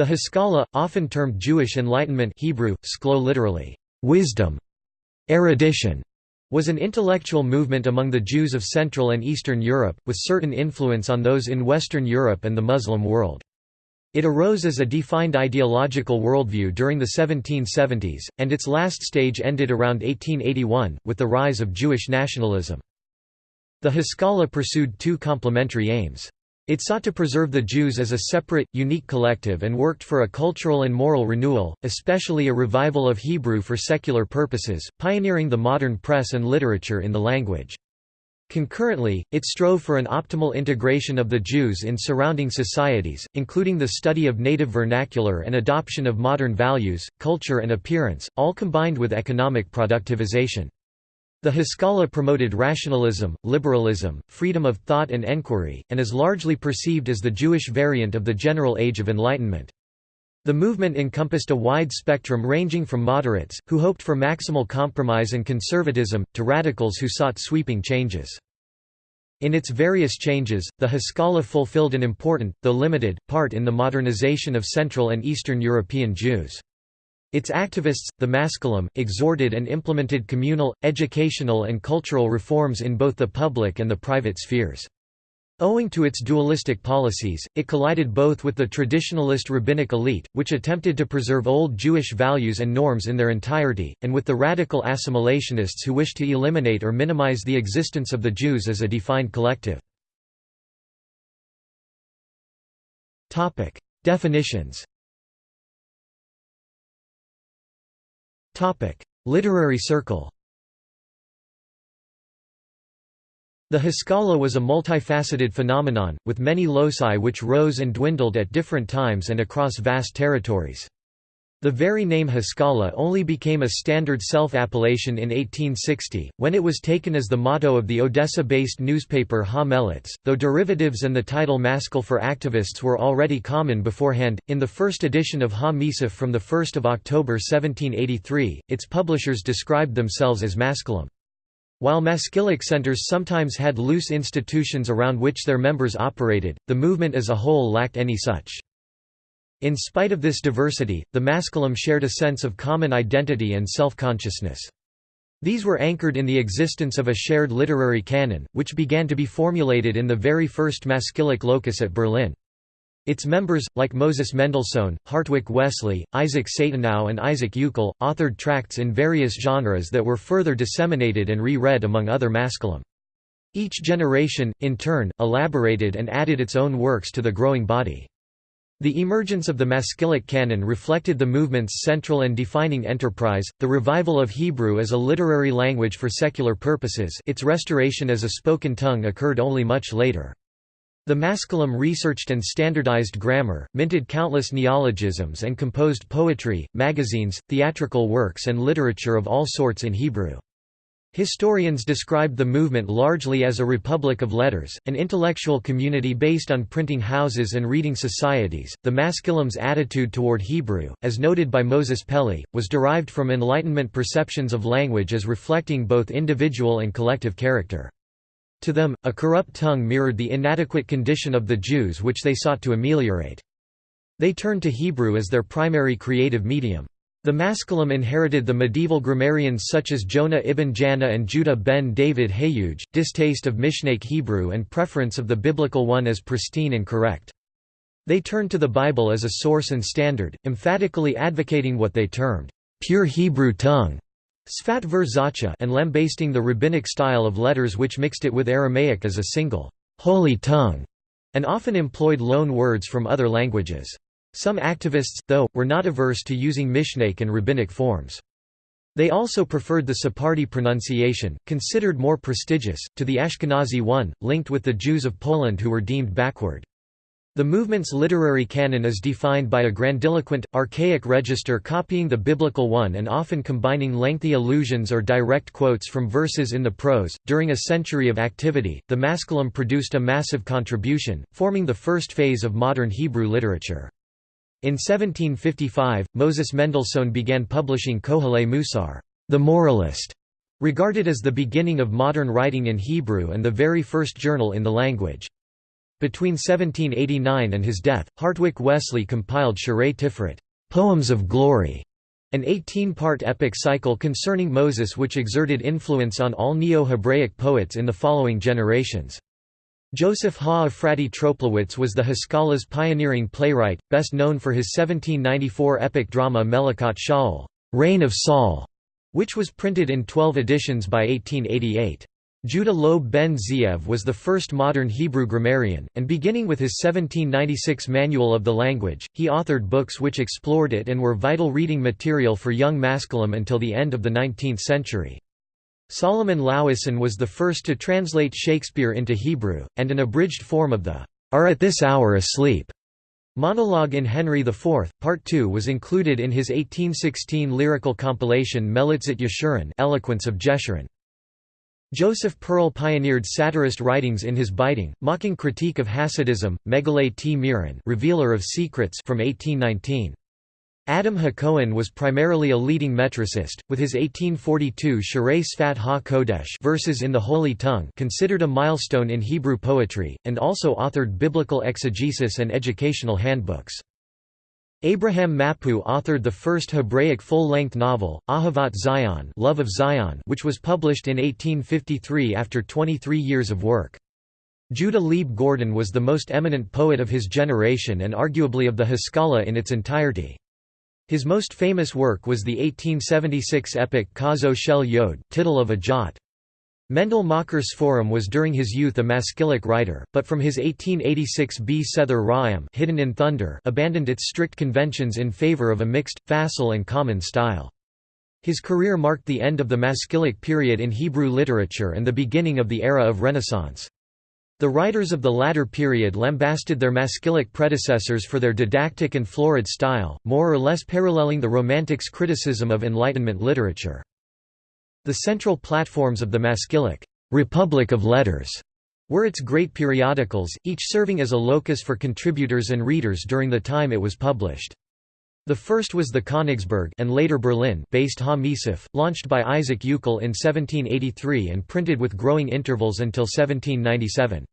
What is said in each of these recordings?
The Haskalah, often termed Jewish Enlightenment Hebrew, sklo literally, wisdom, erudition, was an intellectual movement among the Jews of Central and Eastern Europe, with certain influence on those in Western Europe and the Muslim world. It arose as a defined ideological worldview during the 1770s, and its last stage ended around 1881, with the rise of Jewish nationalism. The Haskalah pursued two complementary aims. It sought to preserve the Jews as a separate, unique collective and worked for a cultural and moral renewal, especially a revival of Hebrew for secular purposes, pioneering the modern press and literature in the language. Concurrently, it strove for an optimal integration of the Jews in surrounding societies, including the study of native vernacular and adoption of modern values, culture and appearance, all combined with economic productivization. The Haskalah promoted rationalism, liberalism, freedom of thought and enquiry, and is largely perceived as the Jewish variant of the general Age of Enlightenment. The movement encompassed a wide spectrum ranging from moderates, who hoped for maximal compromise and conservatism, to radicals who sought sweeping changes. In its various changes, the Haskalah fulfilled an important, though limited, part in the modernization of Central and Eastern European Jews. Its activists, the Maskilim, exhorted and implemented communal, educational and cultural reforms in both the public and the private spheres. Owing to its dualistic policies, it collided both with the traditionalist rabbinic elite, which attempted to preserve old Jewish values and norms in their entirety, and with the radical assimilationists who wished to eliminate or minimize the existence of the Jews as a defined collective. Definitions Literary circle The Haskalah was a multifaceted phenomenon, with many loci which rose and dwindled at different times and across vast territories. The very name Haskalah only became a standard self-appellation in 1860, when it was taken as the motto of the Odessa-based newspaper Ha Melitz, though derivatives and the title Maskil for activists were already common beforehand. In the first edition of Ha Misaf from 1 October 1783, its publishers described themselves as Maskilim. While Maskilic centers sometimes had loose institutions around which their members operated, the movement as a whole lacked any such. In spite of this diversity, the Maskilim shared a sense of common identity and self-consciousness. These were anchored in the existence of a shared literary canon, which began to be formulated in the very first Maskilic locus at Berlin. Its members, like Moses Mendelssohn, Hartwig Wessely, Isaac Satanow and Isaac Euchel, authored tracts in various genres that were further disseminated and re-read among other Maskilim. Each generation, in turn, elaborated and added its own works to the growing body. The emergence of the Maskilic canon reflected the movement's central and defining enterprise, the revival of Hebrew as a literary language for secular purposes its restoration as a spoken tongue occurred only much later. The Maskilim researched and standardized grammar, minted countless neologisms and composed poetry, magazines, theatrical works and literature of all sorts in Hebrew. Historians described the movement largely as a republic of letters, an intellectual community based on printing houses and reading societies. The Maskilim's attitude toward Hebrew, as noted by Moses Pelli, was derived from Enlightenment perceptions of language as reflecting both individual and collective character. To them, a corrupt tongue mirrored the inadequate condition of the Jews which they sought to ameliorate. They turned to Hebrew as their primary creative medium. The Maskilim inherited the medieval grammarians such as Jonah ibn Janah and Judah ben David Hayuj, distaste of Mishnaic Hebrew and preference of the biblical one as pristine and correct. They turned to the Bible as a source and standard, emphatically advocating what they termed, "...pure Hebrew tongue", Sfat ver and lambasting the rabbinic style of letters which mixed it with Aramaic as a single, "...holy tongue", and often employed loan words from other languages. Some activists, though, were not averse to using Mishnaic and rabbinic forms. They also preferred the Sephardi pronunciation, considered more prestigious, to the Ashkenazi one, linked with the Jews of Poland who were deemed backward. The movement's literary canon is defined by a grandiloquent, archaic register copying the biblical one and often combining lengthy allusions or direct quotes from verses in the prose. During a century of activity, the Maskilim produced a massive contribution, forming the first phase of modern Hebrew literature. In 1755, Moses Mendelssohn began publishing Kohelei Musar, the Moralist, regarded as the beginning of modern writing in Hebrew and the very first journal in the language. Between 1789 and his death, Hartwig Wessely compiled Shirei Tiferet, Poems of Glory, an 18-part epic cycle concerning Moses which exerted influence on all Neo-Hebraic poets in the following generations. Joseph Ha-Ephraty Troplowitz was the Haskala's pioneering playwright, best known for his 1794 epic drama Melechot Shaul, Reign of Saul, which was printed in 12 editions by 1888. Judah Loeb ben Ze'ev was the first modern Hebrew grammarian, and beginning with his 1796 Manual of the Language, he authored books which explored it and were vital reading material for young Maskilim until the end of the 19th century. Solomon Löwisohn was the first to translate Shakespeare into Hebrew, and an abridged form of the "'Are at this hour asleep' Monologue in Henry IV, Part 2 was included in his 1816 lyrical compilation Melitzit Yeshurun Eloquence of Jeshurun. Joseph Perl pioneered satirist writings in his biting, mocking critique of Hasidism, Megale Tmirin Revealer of Secrets from 1819. Adam HaKohen was primarily a leading metricist, with his 1842 Shirei Sfat Ha-Kodesh verses in the Holy Tongue considered a milestone in Hebrew poetry, and also authored biblical exegesis and educational handbooks. Abraham Mapu authored the first Hebraic full-length novel, Ahavat Zion, Love of Zion which was published in 1853 after 23 years of work. Judah Leib Gordon was the most eminent poet of his generation and arguably of the Haskalah in its entirety. His most famous work was the 1876 epic Kotzo Shel Yod, Tittle of a Jot. Mendele Mocher Sforim was during his youth a Maskilic writer, but from his 1886 B. Sether Ra'am Hidden in Thunder abandoned its strict conventions in favor of a mixed, facile and common style. His career marked the end of the Maskilic period in Hebrew literature and the beginning of the era of Renaissance. The writers of the latter period lambasted their Maskilic predecessors for their didactic and florid style, more or less paralleling the Romantics' criticism of Enlightenment literature. The central platforms of the Maskilic Republic of Letters were its great periodicals, each serving as a locus for contributors and readers during the time it was published. The first was the Königsberg and later Berlin based Ha Misif, launched by Isaac Euchel in 1783 and printed with growing intervals until 1797.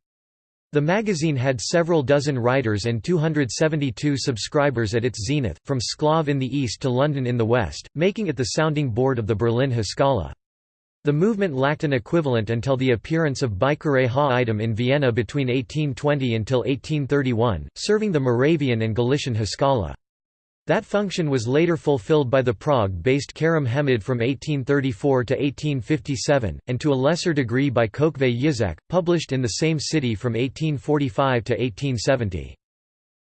The magazine had several dozen writers and 272 subscribers at its zenith, from Shklov in the east to London in the west, making it the sounding board of the Berlin Haskalah. The movement lacked an equivalent until the appearance of Bikkurei Ha-Ittim in Vienna between 1820 until 1831, serving the Moravian and Galician Haskalah. That function was later fulfilled by the Prague-based Kerem Hemed from 1834 to 1857, and to a lesser degree by Kokhvei Yitzhak, published in the same city from 1845 to 1870.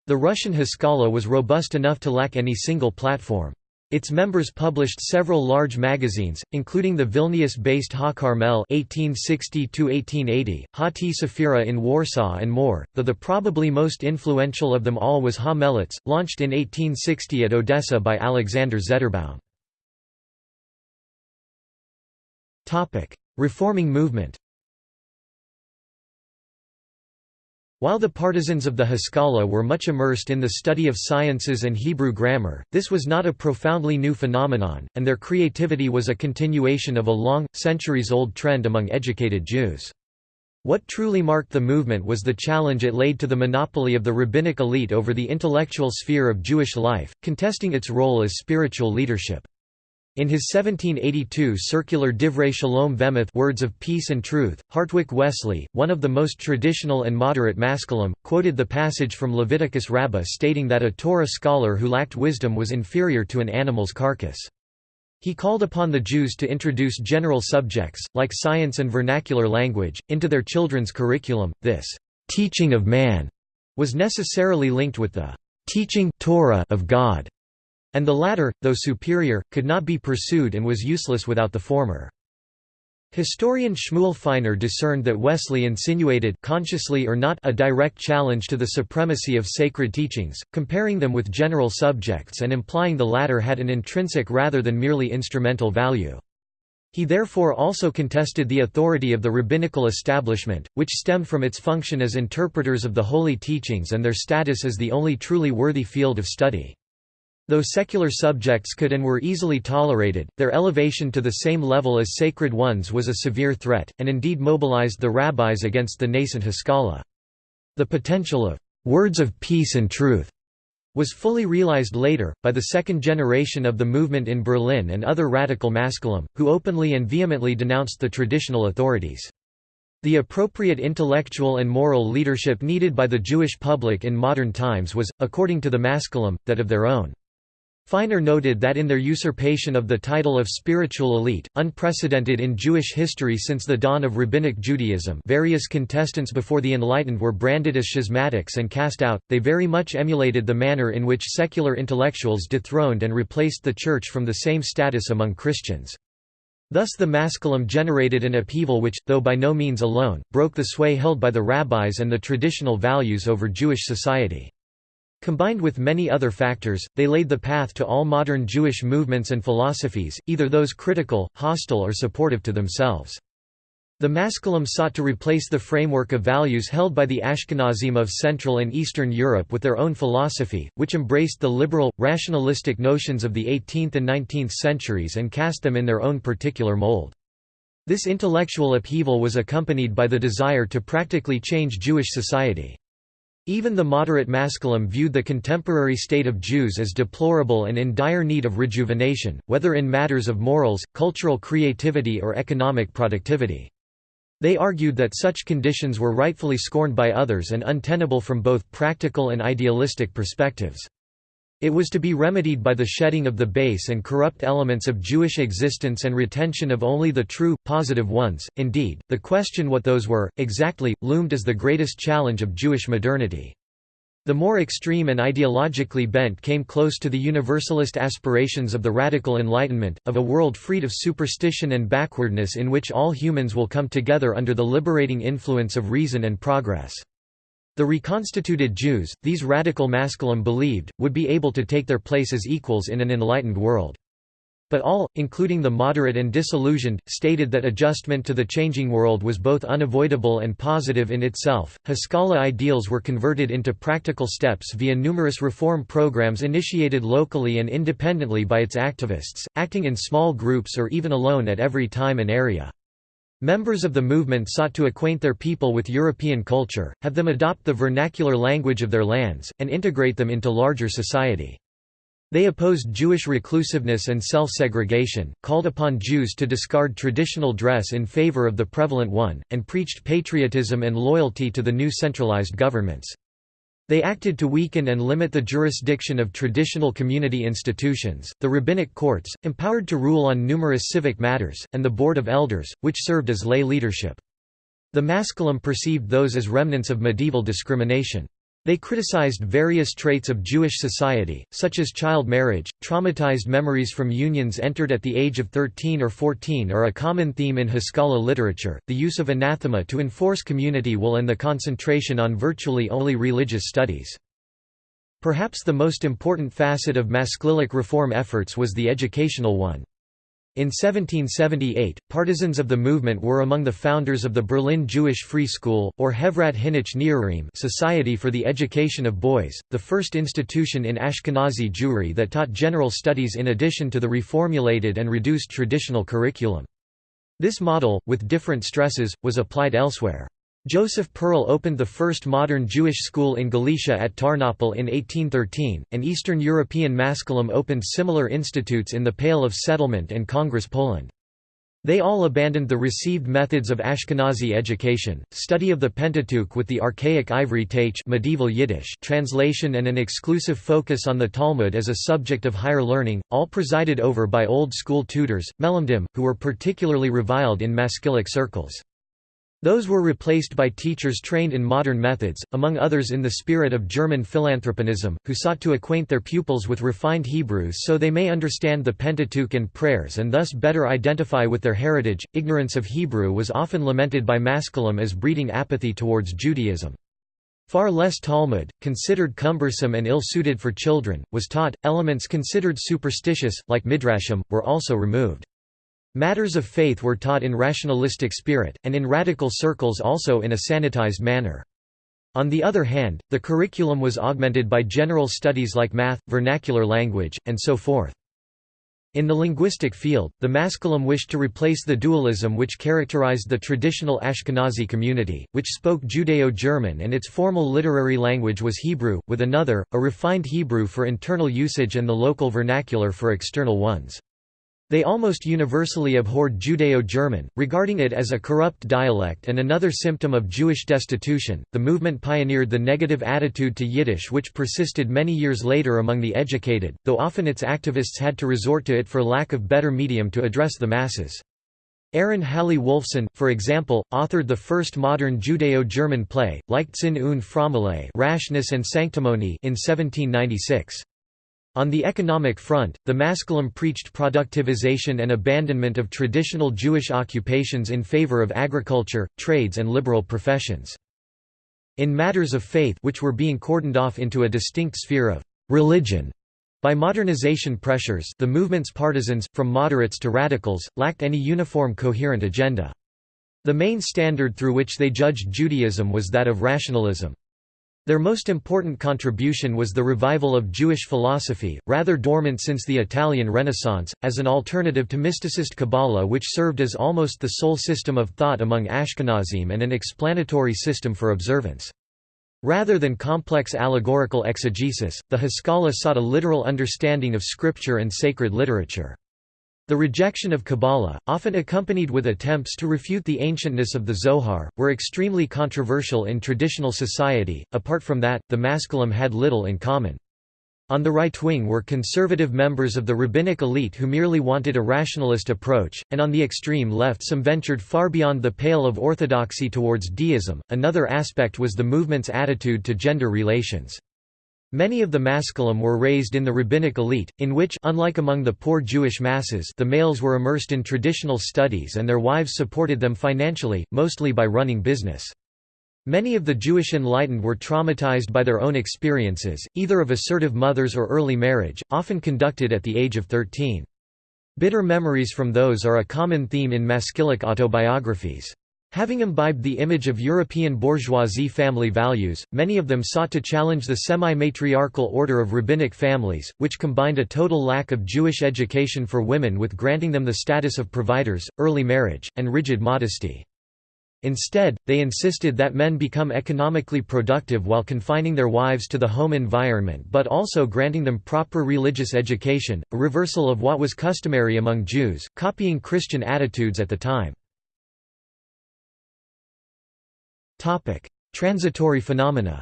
The Russian Haskalah was robust enough to lack any single platform. Its members published several large magazines, including the Vilnius-based Ha Carmel (1860–1880), Ha T Safira in Warsaw, and more. Though the probably most influential of them all was Ha Melitz, launched in 1860 at Odessa by Alexander Zederbaum. Topic: Reforming movement. While the partisans of the Haskalah were much immersed in the study of sciences and Hebrew grammar, this was not a profoundly new phenomenon, and their creativity was a continuation of a long, centuries-old trend among educated Jews. What truly marked the movement was the challenge it laid to the monopoly of the rabbinic elite over the intellectual sphere of Jewish life, contesting its role as spiritual leadership. In his 1782 circular Divrei Shalom V'Emet Words of Peace and Truth, Hartwig Wessely, one of the most traditional and moderate Maskilim, quoted the passage from Leviticus Rabbah stating that a Torah scholar who lacked wisdom was inferior to an animal's carcass. He called upon the Jews to introduce general subjects, like science and vernacular language, into their children's curriculum. This teaching of man was necessarily linked with the teaching Torah of God and the latter, though superior, could not be pursued and was useless without the former. Historian Shmuel Feiner discerned that Wessely insinuated consciously or not a direct challenge to the supremacy of sacred teachings, comparing them with general subjects and implying the latter had an intrinsic rather than merely instrumental value. He therefore also contested the authority of the rabbinical establishment, which stemmed from its function as interpreters of the holy teachings and their status as the only truly worthy field of study. Though secular subjects could and were easily tolerated, their elevation to the same level as sacred ones was a severe threat, and indeed mobilized the rabbis against the nascent Haskalah. The potential of «words of peace and truth» was fully realized later, by the second generation of the movement in Berlin and other radical Maskilim, who openly and vehemently denounced the traditional authorities. The appropriate intellectual and moral leadership needed by the Jewish public in modern times was, according to the Maskilim, that of their own. Feiner noted that in their usurpation of the title of spiritual elite, unprecedented in Jewish history since the dawn of Rabbinic Judaism various contestants before the Enlightened were branded as schismatics and cast out, they very much emulated the manner in which secular intellectuals dethroned and replaced the Church from the same status among Christians. Thus the Maskilim generated an upheaval which, though by no means alone, broke the sway held by the rabbis and the traditional values over Jewish society. Combined with many other factors, they laid the path to all modern Jewish movements and philosophies, either those critical, hostile or supportive to themselves. The Maskilim sought to replace the framework of values held by the Ashkenazim of Central and Eastern Europe with their own philosophy, which embraced the liberal, rationalistic notions of the 18th and 19th centuries and cast them in their own particular mold. This intellectual upheaval was accompanied by the desire to practically change Jewish society. Even the moderate Maskilim viewed the contemporary state of Jews as deplorable and in dire need of rejuvenation, whether in matters of morals, cultural creativity or economic productivity. They argued that such conditions were rightfully scorned by others and untenable from both practical and idealistic perspectives. It was to be remedied by the shedding of the base and corrupt elements of Jewish existence and retention of only the true, positive ones. Indeed, the question what those were, exactly, loomed as the greatest challenge of Jewish modernity. The more extreme and ideologically bent came close to the universalist aspirations of the radical Enlightenment, of a world freed of superstition and backwardness in which all humans will come together under the liberating influence of reason and progress. The reconstituted Jews, these radical Maskilim believed, would be able to take their place as equals in an enlightened world. But all, including the moderate and disillusioned, stated that adjustment to the changing world was both unavoidable and positive in itself. Haskalah ideals were converted into practical steps via numerous reform programs initiated locally and independently by its activists, acting in small groups or even alone at every time and area. Members of the movement sought to acquaint their people with European culture, have them adopt the vernacular language of their lands, and integrate them into larger society. They opposed Jewish reclusiveness and self-segregation, called upon Jews to discard traditional dress in favor of the prevalent one, and preached patriotism and loyalty to the new centralized governments. They acted to weaken and limit the jurisdiction of traditional community institutions, the rabbinic courts, empowered to rule on numerous civic matters, and the Board of Elders, which served as lay leadership. The Maskilim perceived those as remnants of medieval discrimination. They criticized various traits of Jewish society, such as child marriage, traumatized memories from unions entered at the age of 13 or 14 are a common theme in Haskalah literature, the use of anathema to enforce community will and the concentration on virtually only religious studies. Perhaps the most important facet of Maskilic reform efforts was the educational one. In 1778, partisans of the movement were among the founders of the Berlin Jewish Free School, or Hevrat Hinuch Nearim Society for the Education of Boys, the first institution in Ashkenazi Jewry that taught general studies in addition to the reformulated and reduced traditional curriculum. This model, with different stresses, was applied elsewhere. Joseph Perl opened the first modern Jewish school in Galicia at Tarnopol in 1813, and Eastern European Maskilim opened similar institutes in the Pale of Settlement and Congress Poland. They all abandoned the received methods of Ashkenazi education, study of the Pentateuch with the archaic Ivri-Taitch medieval Yiddish translation and an exclusive focus on the Talmud as a subject of higher learning, all presided over by old school tutors, Melamdim, who were particularly reviled in Maskilic circles. Those were replaced by teachers trained in modern methods, among others in the spirit of German Philanthropinism, who sought to acquaint their pupils with refined Hebrew so they may understand the Pentateuch and prayers and thus better identify with their heritage. Ignorance of Hebrew was often lamented by Maskilim as breeding apathy towards Judaism. Far less Talmud, considered cumbersome and ill-suited for children, was taught. Elements considered superstitious, like midrashim, were also removed. Matters of faith were taught in rationalistic spirit, and in radical circles also in a sanitized manner. On the other hand, the curriculum was augmented by general studies like math, vernacular language, and so forth. In the linguistic field, the Maskilim wished to replace the dualism which characterized the traditional Ashkenazi community, which spoke Judeo-German and its formal literary language was Hebrew, with another, a refined Hebrew for internal usage and the local vernacular for external ones. They almost universally abhorred Judeo-German, regarding it as a corrupt dialect and another symptom of Jewish destitution. The movement pioneered the negative attitude to Yiddish which persisted many years later among the educated, though often its activists had to resort to it for lack of better medium to address the masses. Aaron Halle Wolfson, for example, authored the first modern Judeo-German play, Leichtsinn und Frömmelei Rashness and Sanctimony in 1796. On the economic front, the Maskilim preached productivization and abandonment of traditional Jewish occupations in favor of agriculture, trades and liberal professions. In matters of faith which were being cordoned off into a distinct sphere of «religion» by modernization pressures the movement's partisans, from moderates to radicals, lacked any uniform coherent agenda. The main standard through which they judged Judaism was that of rationalism. Their most important contribution was the revival of Jewish philosophy, rather dormant since the Italian Renaissance, as an alternative to mysticist Kabbalah which served as almost the sole system of thought among Ashkenazim and an explanatory system for observance. Rather than complex allegorical exegesis, the Haskalah sought a literal understanding of scripture and sacred literature. The rejection of Kabbalah, often accompanied with attempts to refute the ancientness of the Zohar, were extremely controversial in traditional society. Apart from that, the Maskilim had little in common. On the right wing were conservative members of the rabbinic elite who merely wanted a rationalist approach, and on the extreme left some ventured far beyond the pale of orthodoxy towards deism. Another aspect was the movement's attitude to gender relations. Many of the Maskilim were raised in the rabbinic elite, in which unlike among the poor Jewish masses the males were immersed in traditional studies and their wives supported them financially, mostly by running business. Many of the Jewish enlightened were traumatized by their own experiences, either of assertive mothers or early marriage, often conducted at the age of 13. Bitter memories from those are a common theme in Maskilic autobiographies. Having imbibed the image of European bourgeoisie family values, many of them sought to challenge the semi-matriarchal order of rabbinic families, which combined a total lack of Jewish education for women with granting them the status of providers, early marriage, and rigid modesty. Instead, they insisted that men become economically productive while confining their wives to the home environment but also granting them proper religious education, a reversal of what was customary among Jews, copying Christian attitudes at the time. Topic: Transitory phenomena.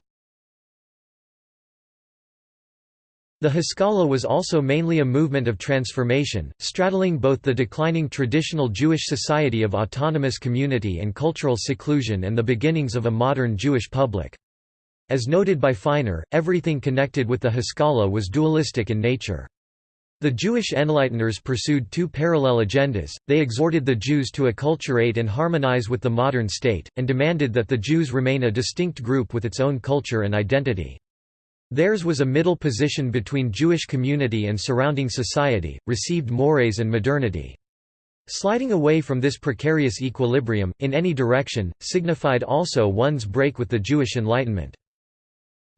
The Haskalah was also mainly a movement of transformation, straddling both the declining traditional Jewish society of autonomous community and cultural seclusion and the beginnings of a modern Jewish public. As noted by Feiner, everything connected with the Haskalah was dualistic in nature. The Jewish Enlighteners pursued two parallel agendas, they exhorted the Jews to acculturate and harmonize with the modern state, and demanded that the Jews remain a distinct group with its own culture and identity. Theirs was a middle position between Jewish community and surrounding society, received mores and modernity. Sliding away from this precarious equilibrium, in any direction, signified also one's break with the Jewish Enlightenment.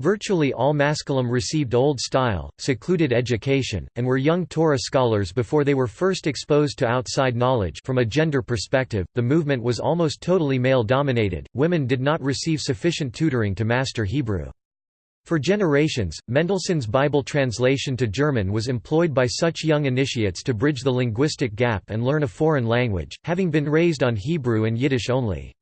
Virtually all Maskilim received old-style, secluded education, and were young Torah scholars before they were first exposed to outside knowledge from a gender perspective, the movement was almost totally male-dominated, women did not receive sufficient tutoring to master Hebrew. For generations, Mendelssohn's Bible translation to German was employed by such young initiates to bridge the linguistic gap and learn a foreign language, having been raised on Hebrew and Yiddish only.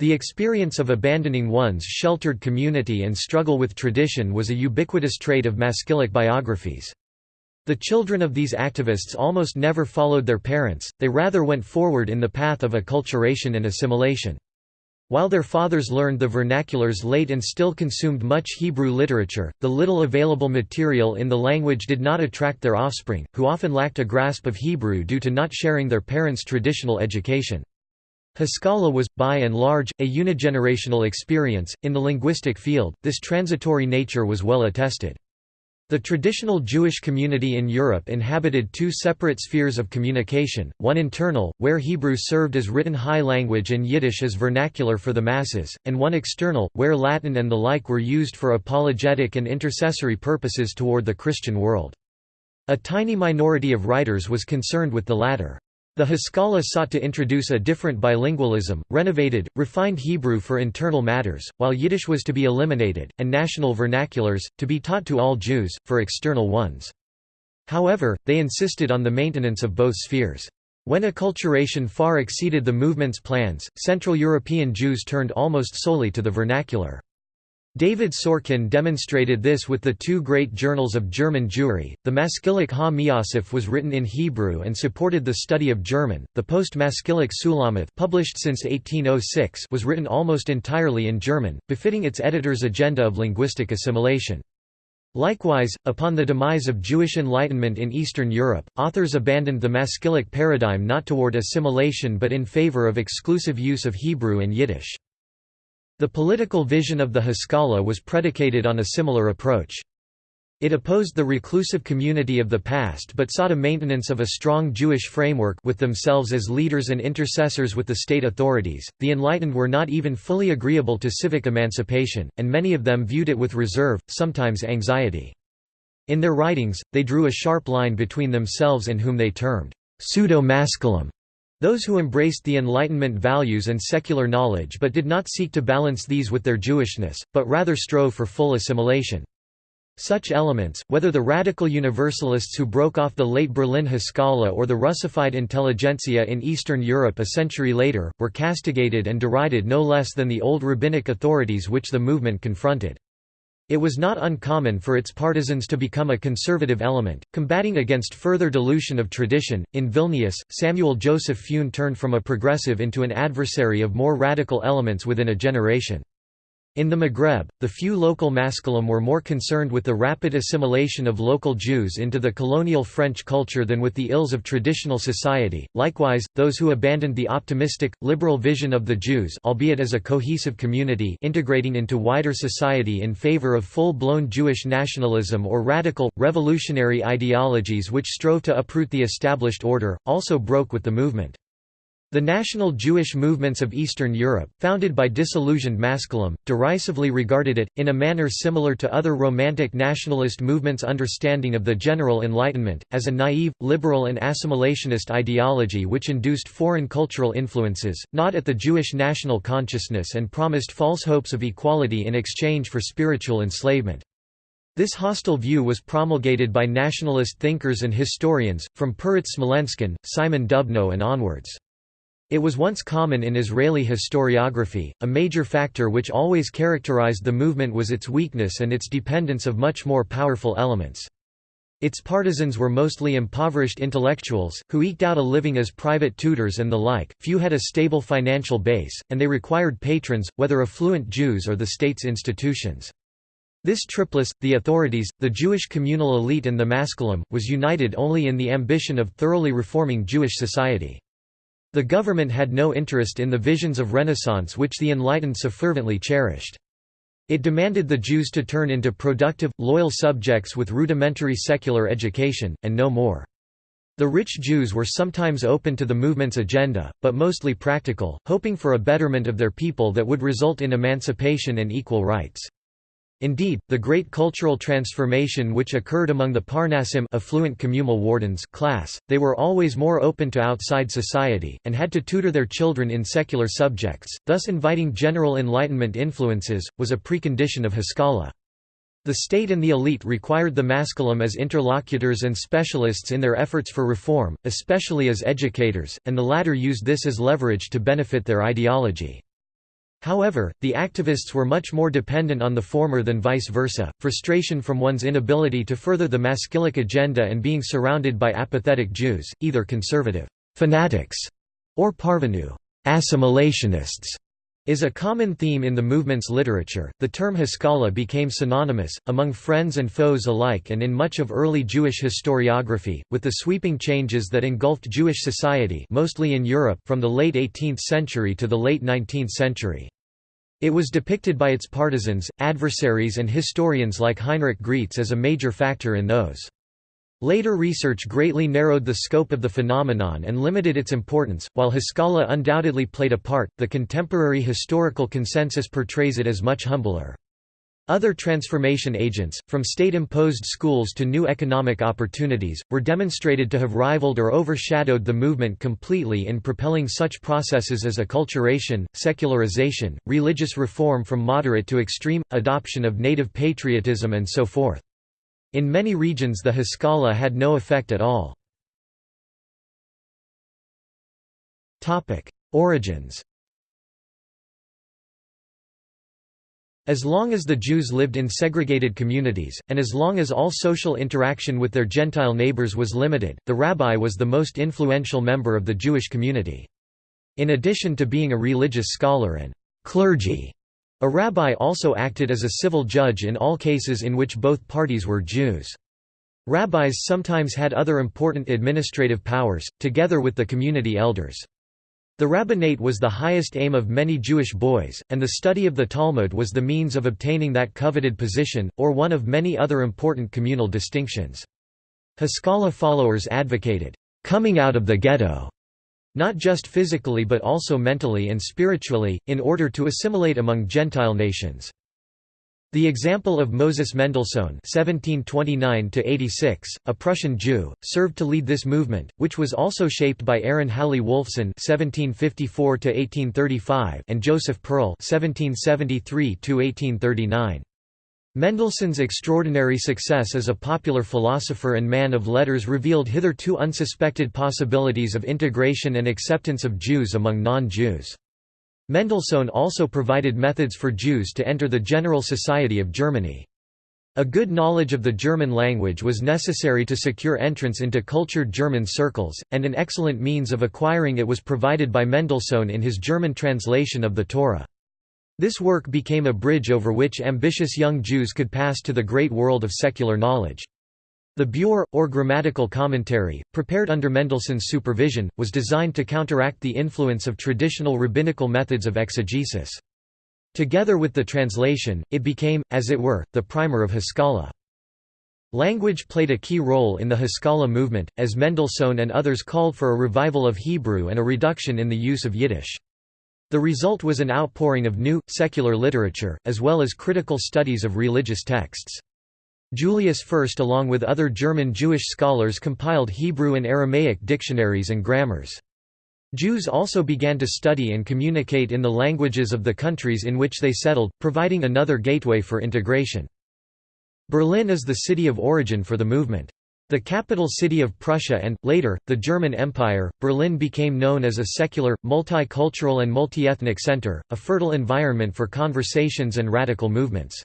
The experience of abandoning one's sheltered community and struggle with tradition was a ubiquitous trait of Maskilic biographies. The children of these activists almost never followed their parents, they rather went forward in the path of acculturation and assimilation. While their fathers learned the vernaculars late and still consumed much Hebrew literature, the little available material in the language did not attract their offspring, who often lacked a grasp of Hebrew due to not sharing their parents' traditional education. Haskalah was, by and large, a unigenerational experience. In the linguistic field, this transitory nature was well attested. The traditional Jewish community in Europe inhabited two separate spheres of communication, one internal, where Hebrew served as written high language and Yiddish as vernacular for the masses, and one external, where Latin and the like were used for apologetic and intercessory purposes toward the Christian world. A tiny minority of writers was concerned with the latter. The Haskalah sought to introduce a different bilingualism, renovated, refined Hebrew for internal matters, while Yiddish was to be eliminated, and national vernaculars, to be taught to all Jews, for external ones. However, they insisted on the maintenance of both spheres. When acculturation far exceeded the movement's plans, Central European Jews turned almost solely to the vernacular. David Sorkin demonstrated this with the two great journals of German Jewry. The Maskilic Ha Miasif was written in Hebrew and supported the study of German. The Post-Maskilic Sulamith, published since 1806, was written almost entirely in German, befitting its editor's agenda of linguistic assimilation. Likewise, upon the demise of Jewish enlightenment in Eastern Europe, authors abandoned the Maskilic paradigm not toward assimilation but in favor of exclusive use of Hebrew and Yiddish. The political vision of the Haskalah was predicated on a similar approach. It opposed the reclusive community of the past but sought a maintenance of a strong Jewish framework with themselves as leaders and intercessors with the state authorities. The enlightened were not even fully agreeable to civic emancipation, and many of them viewed it with reserve, sometimes anxiety. In their writings, they drew a sharp line between themselves and whom they termed pseudo-maskilim those who embraced the Enlightenment values and secular knowledge but did not seek to balance these with their Jewishness, but rather strove for full assimilation. Such elements, whether the radical Universalists who broke off the late Berlin Haskalah or the Russified intelligentsia in Eastern Europe a century later, were castigated and derided no less than the old rabbinic authorities which the movement confronted. It was not uncommon for its partisans to become a conservative element, combating against further dilution of tradition. In Vilnius, Samuel Joseph Fuenn turned from a progressive into an adversary of more radical elements within a generation. In the Maghreb, the few local Maskilim were more concerned with the rapid assimilation of local Jews into the colonial French culture than with the ills of traditional society. Likewise, those who abandoned the optimistic, liberal vision of the Jews albeit as a cohesive community integrating into wider society in favor of full-blown Jewish nationalism or radical, revolutionary ideologies which strove to uproot the established order, also broke with the movement. The national Jewish movements of Eastern Europe, founded by disillusioned Maskilim, derisively regarded it, in a manner similar to other Romantic nationalist movements' understanding of the general Enlightenment, as a naive, liberal and assimilationist ideology which induced foreign cultural influences, not at the Jewish national consciousness and promised false hopes of equality in exchange for spiritual enslavement. This hostile view was promulgated by nationalist thinkers and historians, from Peretz Smolenskin, Simon Dubnow and onwards. It was once common in Israeli historiography. A major factor which always characterized the movement was its weakness and its dependence of much more powerful elements. Its partisans were mostly impoverished intellectuals, who eked out a living as private tutors and the like, few had a stable financial base, and they required patrons, whether affluent Jews or the state's institutions. This triplice, the authorities, the Jewish communal elite and the Maskilim, was united only in the ambition of thoroughly reforming Jewish society. The government had no interest in the visions of Renaissance which the Enlightened so fervently cherished. It demanded the Jews to turn into productive, loyal subjects with rudimentary secular education, and no more. The rich Jews were sometimes open to the movement's agenda, but mostly practical, hoping for a betterment of their people that would result in emancipation and equal rights. Indeed, the great cultural transformation which occurred among the Parnasim affluent communal wardens class, they were always more open to outside society, and had to tutor their children in secular subjects, thus inviting general Enlightenment influences, was a precondition of Haskalah. The state and the elite required the Maskilim as interlocutors and specialists in their efforts for reform, especially as educators, and the latter used this as leverage to benefit their ideology. However, the activists were much more dependent on the former than vice versa, frustration from one's inability to further the Maskilic agenda and being surrounded by apathetic Jews, either conservative fanatics or parvenu assimilationists, is a common theme in the movement's literature. The term Haskalah became synonymous, among friends and foes alike and in much of early Jewish historiography, with the sweeping changes that engulfed Jewish society mostly in Europe from the late 18th century to the late 19th century. It was depicted by its partisans, adversaries and historians like Heinrich Graetz as a major factor in those. Later research greatly narrowed the scope of the phenomenon and limited its importance. While Haskalah undoubtedly played a part, the contemporary historical consensus portrays it as much humbler. Other transformation agents, from state-imposed schools to new economic opportunities, were demonstrated to have rivaled or overshadowed the movement completely in propelling such processes as acculturation, secularization, religious reform from moderate to extreme, adoption of native patriotism and so forth. In many regions the Haskalah had no effect at all. Origins As long as the Jews lived in segregated communities, and as long as all social interaction with their Gentile neighbors was limited, the rabbi was the most influential member of the Jewish community. In addition to being a religious scholar and clergy, a rabbi also acted as a civil judge in all cases in which both parties were Jews. Rabbis sometimes had other important administrative powers, together with the community elders. The rabbinate was the highest aim of many Jewish boys, and the study of the Talmud was the means of obtaining that coveted position, or one of many other important communal distinctions. Haskalah followers advocated, "...coming out of the ghetto", not just physically but also mentally and spiritually, in order to assimilate among Gentile nations. The example of Moses Mendelssohn (1729–86), a Prussian Jew, served to lead this movement, which was also shaped by Aaron Halle Wolfson (1754–1835) and Joseph Perl (1773–1839). Mendelssohn's extraordinary success as a popular philosopher and man of letters revealed hitherto unsuspected possibilities of integration and acceptance of Jews among non-Jews. Mendelssohn also provided methods for Jews to enter the General Society of Germany. A good knowledge of the German language was necessary to secure entrance into cultured German circles, and an excellent means of acquiring it was provided by Mendelssohn in his German translation of the Torah. This work became a bridge over which ambitious young Jews could pass to the great world of secular knowledge. The Biur, or grammatical commentary, prepared under Mendelssohn's supervision, was designed to counteract the influence of traditional rabbinical methods of exegesis. Together with the translation, it became, as it were, the primer of Haskalah. Language played a key role in the Haskalah movement, as Mendelssohn and others called for a revival of Hebrew and a reduction in the use of Yiddish. The result was an outpouring of new, secular literature, as well as critical studies of religious texts. Julius Fürst along with other German Jewish scholars compiled Hebrew and Aramaic dictionaries and grammars. Jews also began to study and communicate in the languages of the countries in which they settled, providing another gateway for integration. Berlin is the city of origin for the movement. The capital city of Prussia and, later, the German Empire, Berlin became known as a secular, multicultural and multi-ethnic center, a fertile environment for conversations and radical movements.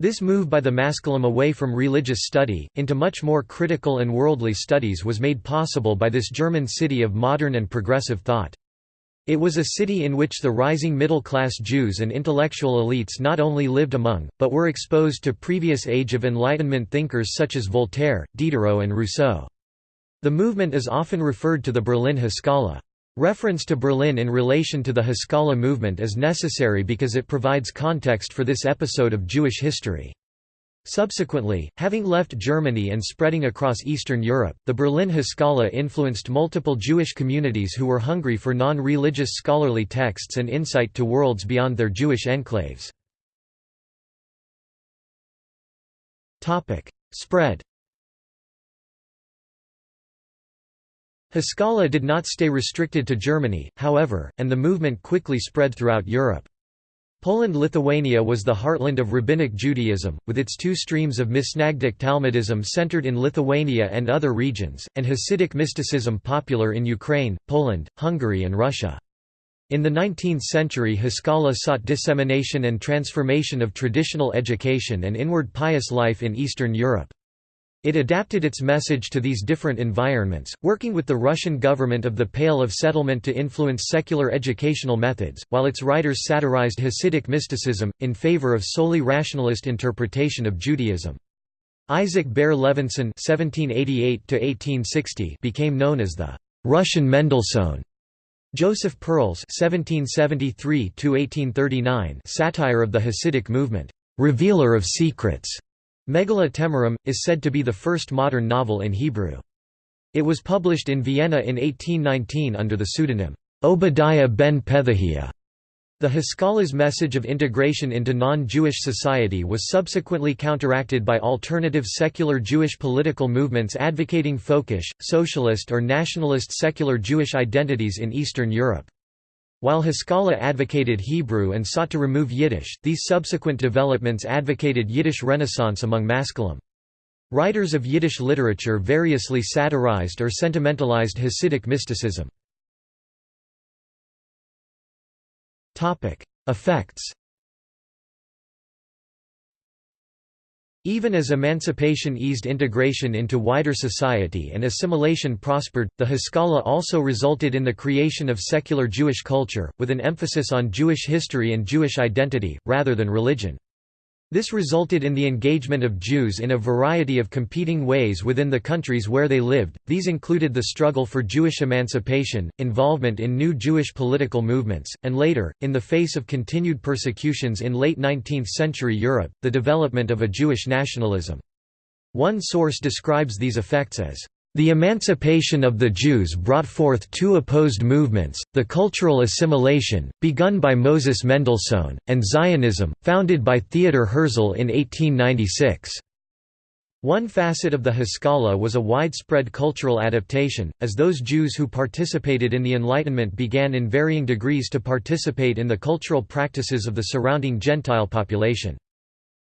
This move by the Maskilim away from religious study, into much more critical and worldly studies was made possible by this German city of modern and progressive thought. It was a city in which the rising middle-class Jews and intellectual elites not only lived among, but were exposed to previous Age of Enlightenment thinkers such as Voltaire, Diderot and Rousseau. The movement is often referred to the Berlin Haskalah. Reference to Berlin in relation to the Haskalah movement is necessary because it provides context for this episode of Jewish history. Subsequently, having left Germany and spreading across Eastern Europe, the Berlin Haskalah influenced multiple Jewish communities who were hungry for non-religious scholarly texts and insight to worlds beyond their Jewish enclaves. Spread Haskalah did not stay restricted to Germany, however, and the movement quickly spread throughout Europe. Poland-Lithuania was the heartland of Rabbinic Judaism, with its two streams of Misnagdic Talmudism centered in Lithuania and other regions, and Hasidic mysticism popular in Ukraine, Poland, Hungary and Russia. In the 19th century Haskalah sought dissemination and transformation of traditional education and inward pious life in Eastern Europe. It adapted its message to these different environments, working with the Russian government of the Pale of Settlement to influence secular educational methods, while its writers satirized Hasidic mysticism, in favor of solely rationalist interpretation of Judaism. Isaac Baer Levinsohn became known as the «Russian Mendelssohn». Joseph Perl's (1773–1839) satire of the Hasidic movement, "'Revealer of Secrets' Megaleh Temirin, is said to be the first modern novel in Hebrew. It was published in Vienna in 1819 under the pseudonym, Obadiah ben Pethahiah. The Haskala's message of integration into non-Jewish society was subsequently counteracted by alternative secular Jewish political movements advocating folkish, socialist or nationalist secular Jewish identities in Eastern Europe. While Haskalah advocated Hebrew and sought to remove Yiddish, these subsequent developments advocated Yiddish Renaissance among Maskilim. Writers of Yiddish literature variously satirized or sentimentalized Hasidic mysticism. Effects Even as emancipation eased integration into wider society and assimilation prospered, the Haskalah also resulted in the creation of secular Jewish culture, with an emphasis on Jewish history and Jewish identity, rather than religion. This resulted in the engagement of Jews in a variety of competing ways within the countries where they lived, these included the struggle for Jewish emancipation, involvement in new Jewish political movements, and later, in the face of continued persecutions in late 19th-century Europe, the development of a Jewish nationalism. One source describes these effects as the emancipation of the Jews brought forth two opposed movements, the cultural assimilation, begun by Moses Mendelssohn, and Zionism, founded by Theodor Herzl in 1896. One facet of the Haskalah was a widespread cultural adaptation, as those Jews who participated in the Enlightenment began in varying degrees to participate in the cultural practices of the surrounding Gentile population.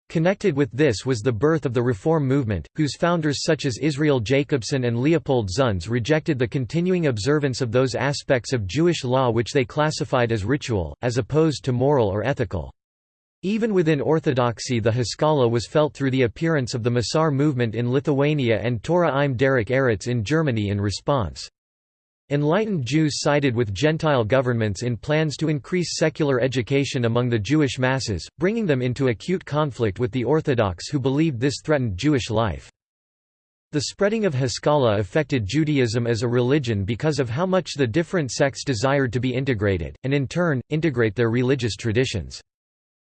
Connected with this was the birth of the Reform movement, whose founders such as Israel Jacobson and Leopold Zunz rejected the continuing observance of those aspects of Jewish law which they classified as ritual, as opposed to moral or ethical. Even within Orthodoxy the Haskalah was felt through the appearance of the Musar movement in Lithuania and Torah im Derech Eretz in Germany in response. Enlightened Jews sided with Gentile governments in plans to increase secular education among the Jewish masses, bringing them into acute conflict with the Orthodox who believed this threatened Jewish life. The spreading of Haskalah affected Judaism as a religion because of how much the different sects desired to be integrated, and in turn, integrate their religious traditions.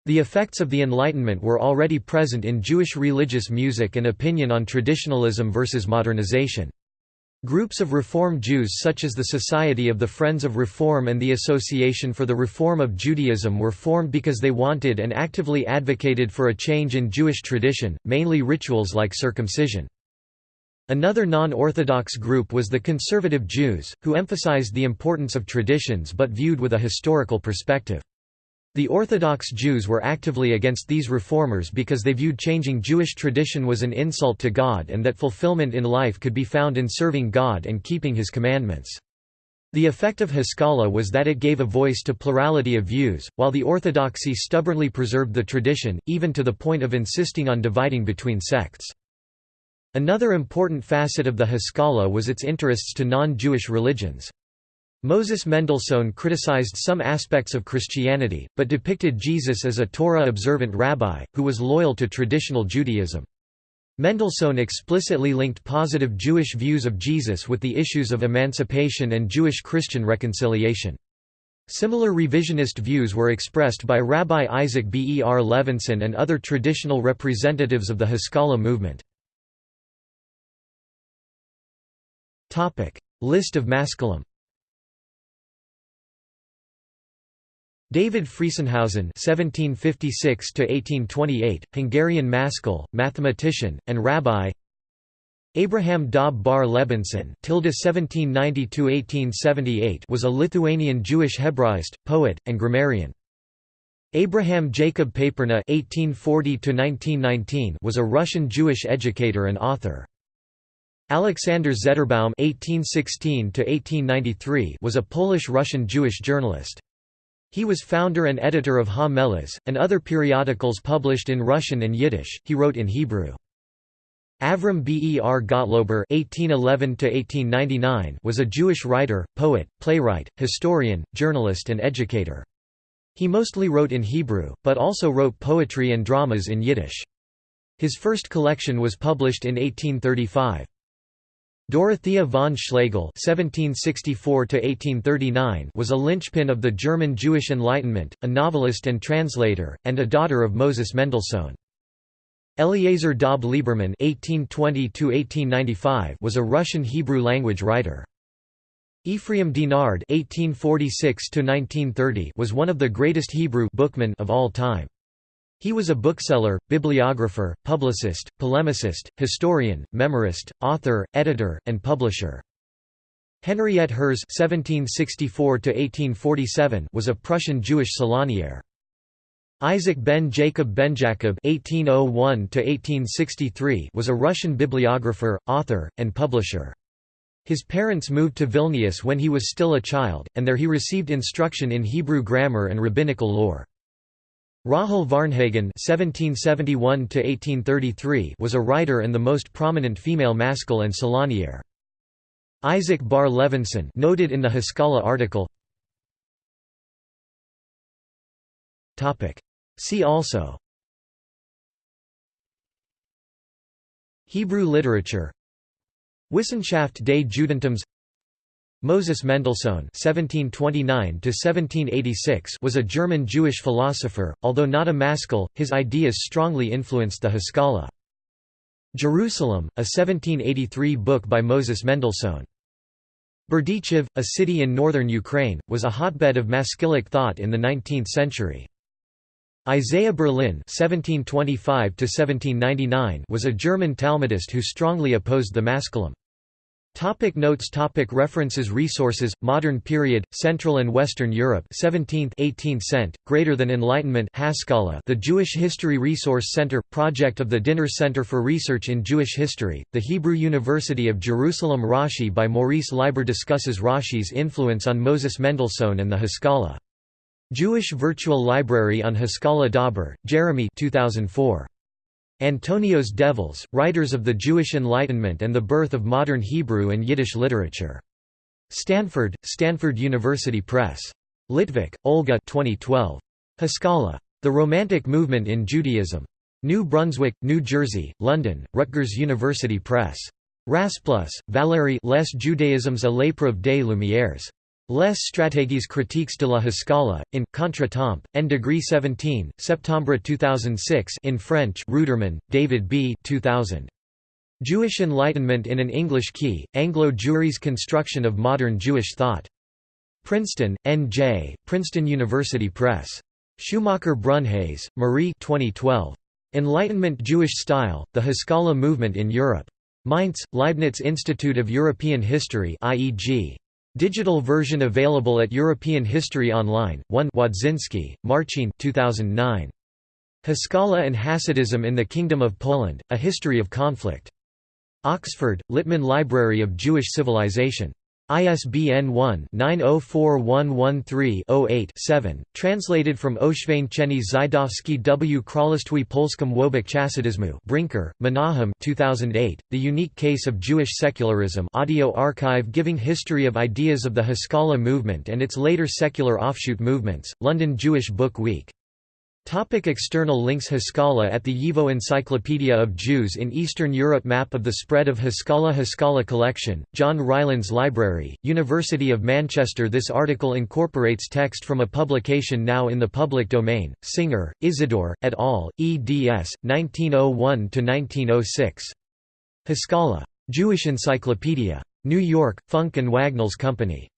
The effects of the Enlightenment were already present in Jewish religious music and opinion on traditionalism versus modernization. Groups of Reform Jews such as the Society of the Friends of Reform and the Association for the Reform of Judaism were formed because they wanted and actively advocated for a change in Jewish tradition, mainly rituals like circumcision. Another non-Orthodox group was the Conservative Jews, who emphasized the importance of traditions but viewed with a historical perspective. The Orthodox Jews were actively against these reformers because they viewed changing Jewish tradition was an insult to God and that fulfillment in life could be found in serving God and keeping His commandments. The effect of Haskalah was that it gave a voice to plurality of views, while the Orthodoxy stubbornly preserved the tradition, even to the point of insisting on dividing between sects. Another important facet of the Haskalah was its interests to non-Jewish religions. Moses Mendelssohn criticized some aspects of Christianity, but depicted Jesus as a Torah-observant rabbi, who was loyal to traditional Judaism. Mendelssohn explicitly linked positive Jewish views of Jesus with the issues of emancipation and Jewish-Christian reconciliation. Similar revisionist views were expressed by Rabbi Isaac Baer Levinsohn and other traditional representatives of the Haskalah movement. List of Maskilim David Friesenhausen (1756–1828), Hungarian maskil, mathematician, and rabbi. Abraham Dob bar (1792–1878) was a Lithuanian Jewish Hebraist, poet, and grammarian. Abraham Jacob Paperna (1840–1919) was a Russian Jewish educator and author. Alexander Zederbaum (1816–1893) was a Polish-Russian Jewish journalist. He was founder and editor of Ha Melitz, and other periodicals published in Russian and Yiddish. He wrote in Hebrew. Avram Ber Gottlober (1811–1899) was a Jewish writer, poet, playwright, historian, journalist, and educator. He mostly wrote in Hebrew, but also wrote poetry and dramas in Yiddish. His first collection was published in 1835. Dorothea von Schlegel (1764–1839) was a linchpin of the German Jewish Enlightenment, a novelist and translator, and a daughter of Moses Mendelssohn. Eliezer Dob Lieberman (1820–1895) was a Russian Hebrew language writer. Ephraim Deinard (1846–1930) was one of the greatest Hebrew bookmen of all time. He was a bookseller, bibliographer, publicist, polemicist, historian, memorist, author, editor, and publisher. Henriette (1764–1847) was a Prussian Jewish salonier. Isaac ben Jacob ben Jacob (1801–1863) was a Russian bibliographer, author, and publisher. His parents moved to Vilnius when he was still a child, and there he received instruction in Hebrew grammar and rabbinical lore. Rahel Varnhagen (1771–1833) was a writer and the most prominent female maskil and salonier. Isaac Baer Levinsohn, noted in the Haskalah article. See also. Hebrew literature Wissenschaft des Judentums Moses Mendelssohn (1729–1786) was a German Jewish philosopher, although not a maskil. His ideas strongly influenced the Haskalah. Jerusalem, a 1783 book by Moses Mendelssohn. Berdichev, a city in northern Ukraine, was a hotbed of maskilic thought in the 19th century. Isaiah Berlin (1725–1799) was a German Talmudist who strongly opposed the maskilim. Topic notes. Topic References. Resources. Modern Period. Central and Western Europe. 17th 18th cent. Greater than Enlightenment. Haskalah The Jewish History Resource Center. Project of the Dinur Center for Research in Jewish History. The Hebrew University of Jerusalem. Rashi by Maurice Leiber discusses Rashi's influence on Moses Mendelssohn and the Haskalah Jewish Virtual Library on Haskalah Dauber, Jeremy 2004. Antonio's Devils, Writers of the Jewish Enlightenment and the Birth of Modern Hebrew and Yiddish Literature. Stanford, Stanford University Press. Litvak, Olga 2012. Haskalah. The Romantic Movement in Judaism. New Brunswick, New Jersey, London, Rutgers University Press. Rasplus, Valérie Les Judaismes à l'épreuve des Lumières. Les stratégies critiques de la Haskalah, in, Contre Temps, N degree 17, Septembre 2006 in French Ruderman, David B. 2000. Jewish Enlightenment in an English Key, Anglo-Jewry's Construction of Modern Jewish Thought. Princeton, N.J., Princeton University Press. Schumacher Brunhes, Marie 2012. Enlightenment Jewish Style, The Haskalah Movement in Europe. Mainz, Leibniz Institute of European History IEG. Digital version available at European History Online. 1 Wodziński, Marcin 2009. Haskalah and Hasidism in the Kingdom of Poland, A History of Conflict. Oxford, Littman Library of Jewish Civilization. ISBN 1-904113-08-7, translated from Oświecenie Żydowskie w. Królestwie Polskim Wobec Chasidizmu Brinker, Menahem 2008, The Unique Case of Jewish Secularism audio archive giving history of ideas of the Haskalah movement and its later secular offshoot movements, London Jewish Book Week Topic external links Haskalah at the YIVO Encyclopedia of Jews in Eastern Europe Map of the spread of Haskalah Haskalah Collection, John Rylands Library, University of Manchester This article incorporates text from a publication now in the public domain, Singer, Isidore, et al., eds. 1901–1906. Haskalah. Jewish Encyclopedia. New York, Funk and Wagnalls Company.